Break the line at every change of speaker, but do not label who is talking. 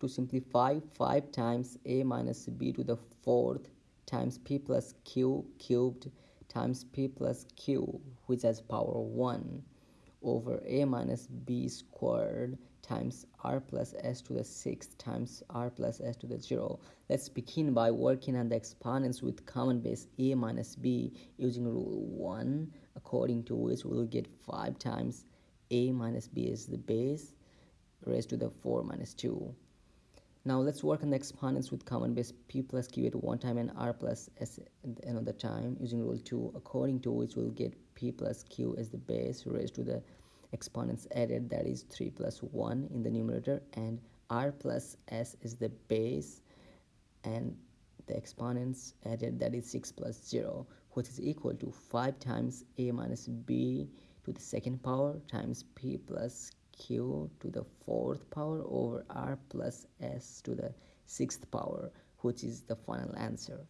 to simplify 5 times a minus b to the fourth times p plus q cubed times p plus q which has power 1 over a minus b squared times r plus s to the sixth times r plus s to the zero. Let's begin by working on the exponents with common base a minus b using rule 1 according to which we'll get 5 times a minus b is the base raised to the 4 minus 2. Now let's work on the exponents with common base p plus q at one time and r plus s at another time using rule 2 according to which we'll get p plus q as the base raised to the exponents added that is 3 plus 1 in the numerator and r plus s is the base and the exponents added that is 6 plus 0 which is equal to 5 times a minus b to the second power times p plus q to the fourth power over r plus s to the sixth power which is the final answer